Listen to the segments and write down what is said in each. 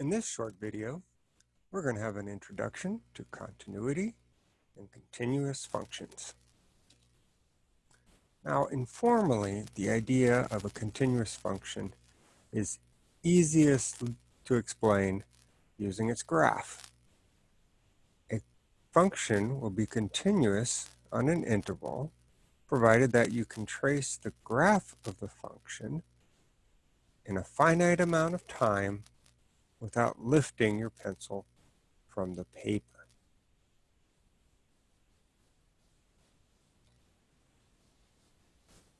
In this short video, we're going to have an introduction to continuity and continuous functions. Now, informally, the idea of a continuous function is easiest to explain using its graph. A function will be continuous on an interval, provided that you can trace the graph of the function in a finite amount of time without lifting your pencil from the paper.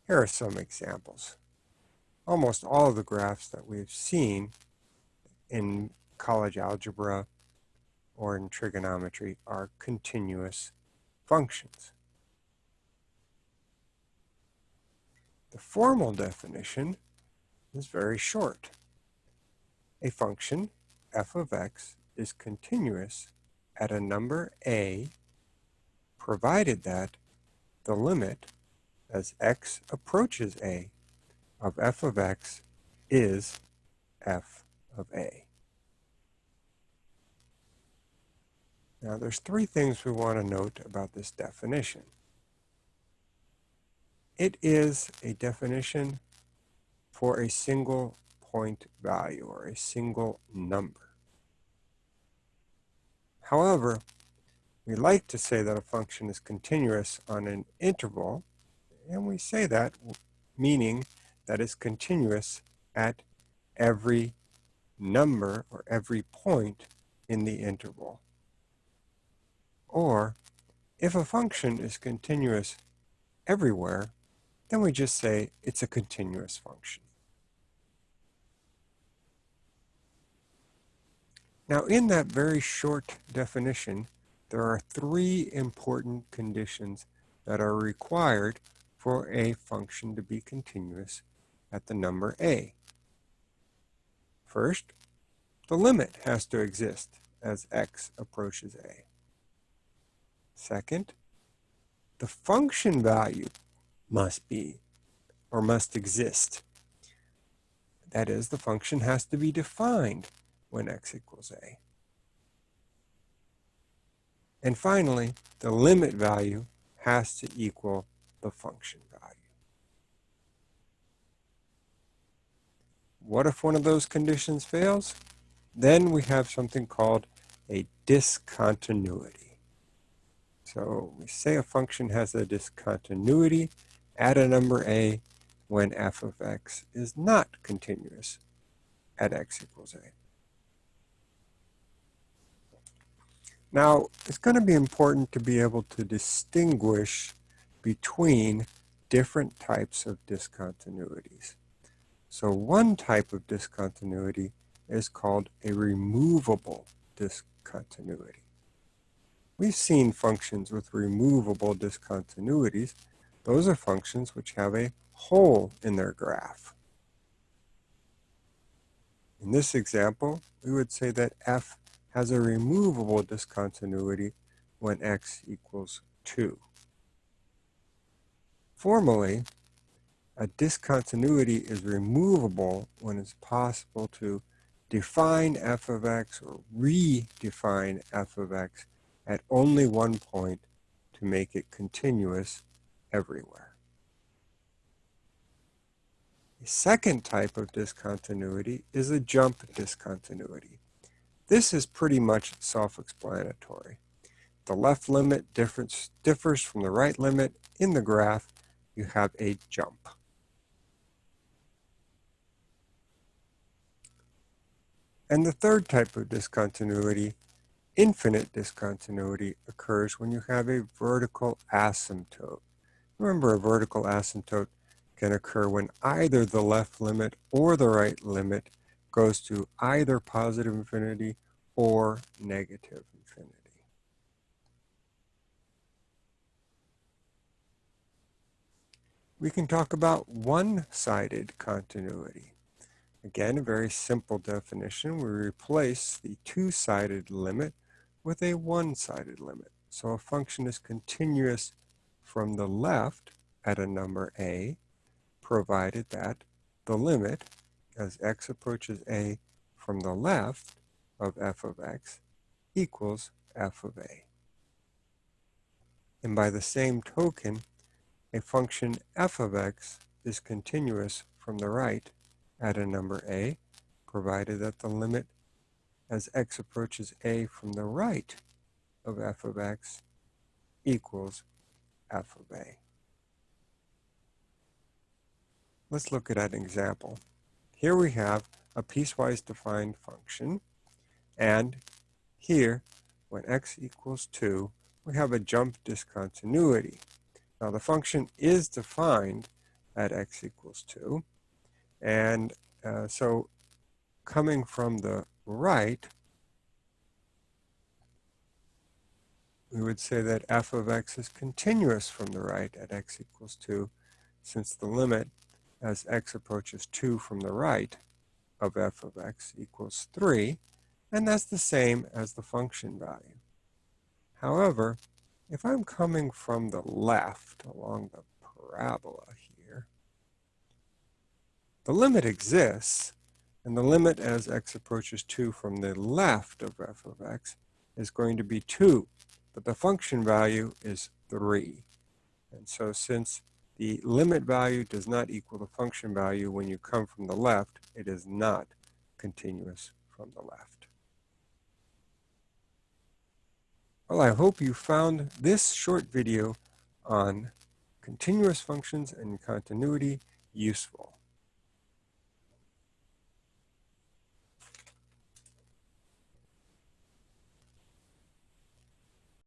Here are some examples. Almost all of the graphs that we've seen in college algebra or in trigonometry are continuous functions. The formal definition is very short. A function, f of x, is continuous at a number a, provided that the limit as x approaches a of f of x is f of a. Now there's three things we want to note about this definition. It is a definition for a single point value or a single number. However, we like to say that a function is continuous on an interval, and we say that meaning that it's continuous at every number or every point in the interval. Or if a function is continuous everywhere, then we just say it's a continuous function. Now in that very short definition, there are three important conditions that are required for a function to be continuous at the number a. First, the limit has to exist as x approaches a. Second, the function value must be or must exist. That is, the function has to be defined when x equals a. And finally, the limit value has to equal the function value. What if one of those conditions fails? Then we have something called a discontinuity. So we say a function has a discontinuity at a number a when f of x is not continuous at x equals a. Now, it's going to be important to be able to distinguish between different types of discontinuities. So one type of discontinuity is called a removable discontinuity. We've seen functions with removable discontinuities. Those are functions which have a hole in their graph. In this example, we would say that f has a removable discontinuity when x equals 2. Formally, a discontinuity is removable when it's possible to define f of x or redefine f of x at only one point to make it continuous everywhere. A second type of discontinuity is a jump discontinuity. This is pretty much self-explanatory. The left limit difference differs from the right limit. In the graph, you have a jump. And the third type of discontinuity, infinite discontinuity, occurs when you have a vertical asymptote. Remember, a vertical asymptote can occur when either the left limit or the right limit goes to either positive infinity or negative infinity. We can talk about one-sided continuity. Again, a very simple definition. We replace the two-sided limit with a one-sided limit. So a function is continuous from the left at a number a, provided that the limit as x approaches a from the left of f of x equals f of a. And by the same token, a function f of x is continuous from the right at a number a, provided that the limit as x approaches a from the right of f of x equals f of a. Let's look at an example. Here we have a piecewise defined function, and here, when x equals 2, we have a jump discontinuity. Now the function is defined at x equals 2, and uh, so coming from the right, we would say that f of x is continuous from the right at x equals 2, since the limit as x approaches 2 from the right of f of x equals 3, and that's the same as the function value. However, if I'm coming from the left along the parabola here, the limit exists, and the limit as x approaches 2 from the left of f of x is going to be 2, but the function value is 3. And so since the limit value does not equal the function value when you come from the left, it is not continuous from the left. Well, I hope you found this short video on continuous functions and continuity useful.